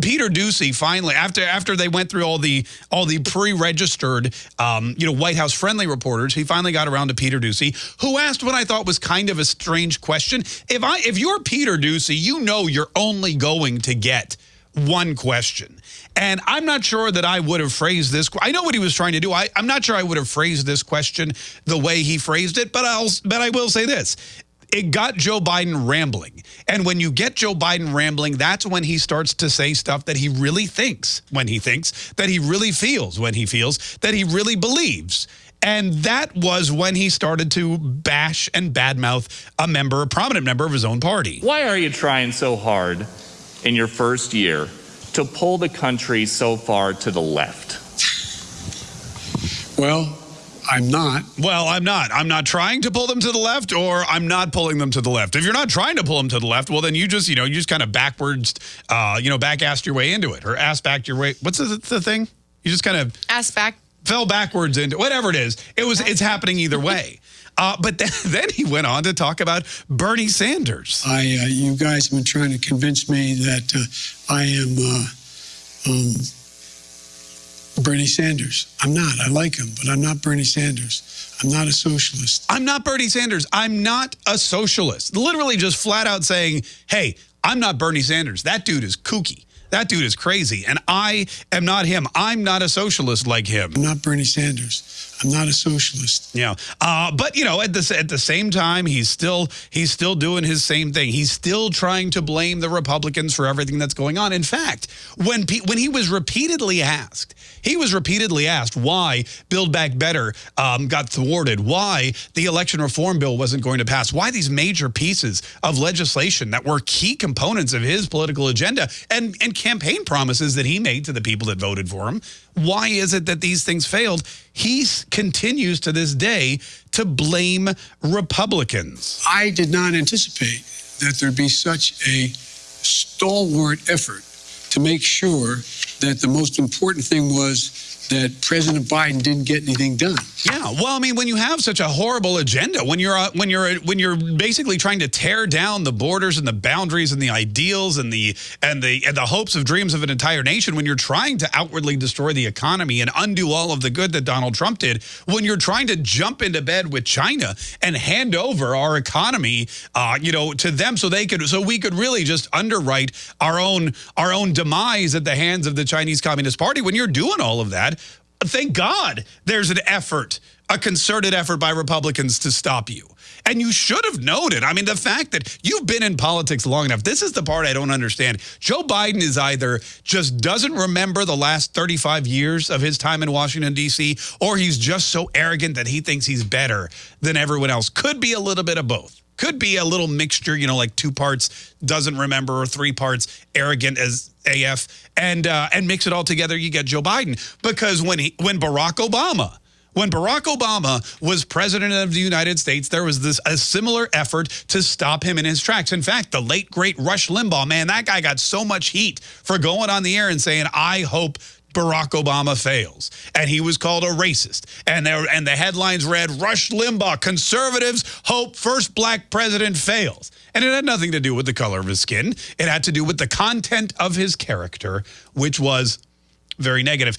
Peter Doocy finally after after they went through all the all the pre-registered um, you know White House friendly reporters, he finally got around to Peter Doocy, who asked what I thought was kind of a strange question. If I if you're Peter Doocy, you know you're only going to get one question. And I'm not sure that I would have phrased this. I know what he was trying to do. I, am not sure I would have phrased this question the way he phrased it, but I'll but I will say this it got Joe Biden rambling. And when you get Joe Biden rambling, that's when he starts to say stuff that he really thinks when he thinks, that he really feels when he feels, that he really believes. And that was when he started to bash and badmouth a member, a prominent member of his own party. Why are you trying so hard in your first year to pull the country so far to the left? Well, I'm not. Well, I'm not. I'm not trying to pull them to the left or I'm not pulling them to the left. If you're not trying to pull them to the left, well, then you just, you know, you just kind of backwards, uh, you know, back-assed your way into it or ass-backed your way. What's the, the thing? You just kind of... Ass back. Fell backwards into whatever it is. It was, it's happening either way. Uh, but then, then, he went on to talk about Bernie Sanders. I, uh, you guys have been trying to convince me that uh, I am uh, um, Bernie Sanders. I'm not. I like him, but I'm not Bernie Sanders. I'm not a socialist. I'm not Bernie Sanders. I'm not a socialist. Literally just flat out saying, hey, I'm not Bernie Sanders. That dude is kooky. That dude is crazy. And I am not him. I'm not a socialist like him. I'm not Bernie Sanders. I'm not a socialist. Yeah, uh, but you know, at the at the same time, he's still he's still doing his same thing. He's still trying to blame the Republicans for everything that's going on. In fact, when when he was repeatedly asked, he was repeatedly asked why Build Back Better um, got thwarted, why the election reform bill wasn't going to pass, why these major pieces of legislation that were key components of his political agenda and and campaign promises that he made to the people that voted for him why is it that these things failed? He continues to this day to blame Republicans. I did not anticipate that there'd be such a stalwart effort to make sure that the most important thing was that President Biden didn't get anything done. Yeah, well, I mean, when you have such a horrible agenda, when you're uh, when you're when you're basically trying to tear down the borders and the boundaries and the ideals and the and the and the hopes of dreams of an entire nation, when you're trying to outwardly destroy the economy and undo all of the good that Donald Trump did, when you're trying to jump into bed with China and hand over our economy, uh, you know, to them so they could so we could really just underwrite our own our own demise at the hands of the Chinese Communist Party. When you're doing all of that, thank God there's an effort, a concerted effort by Republicans to stop you. And you should have it. I mean, the fact that you've been in politics long enough, this is the part I don't understand. Joe Biden is either just doesn't remember the last 35 years of his time in Washington, D.C., or he's just so arrogant that he thinks he's better than everyone else. Could be a little bit of both. Could be a little mixture, you know, like two parts doesn't remember or three parts arrogant as AF and uh, and mix it all together, you get Joe Biden. Because when he when Barack Obama when Barack Obama was president of the United States, there was this a similar effort to stop him in his tracks. In fact, the late, great Rush Limbaugh, man, that guy got so much heat for going on the air and saying, I hope Barack Obama fails. And he was called a racist. And there and the headlines read, Rush Limbaugh, conservatives hope first black president fails. And it had nothing to do with the color of his skin. It had to do with the content of his character, which was very negative.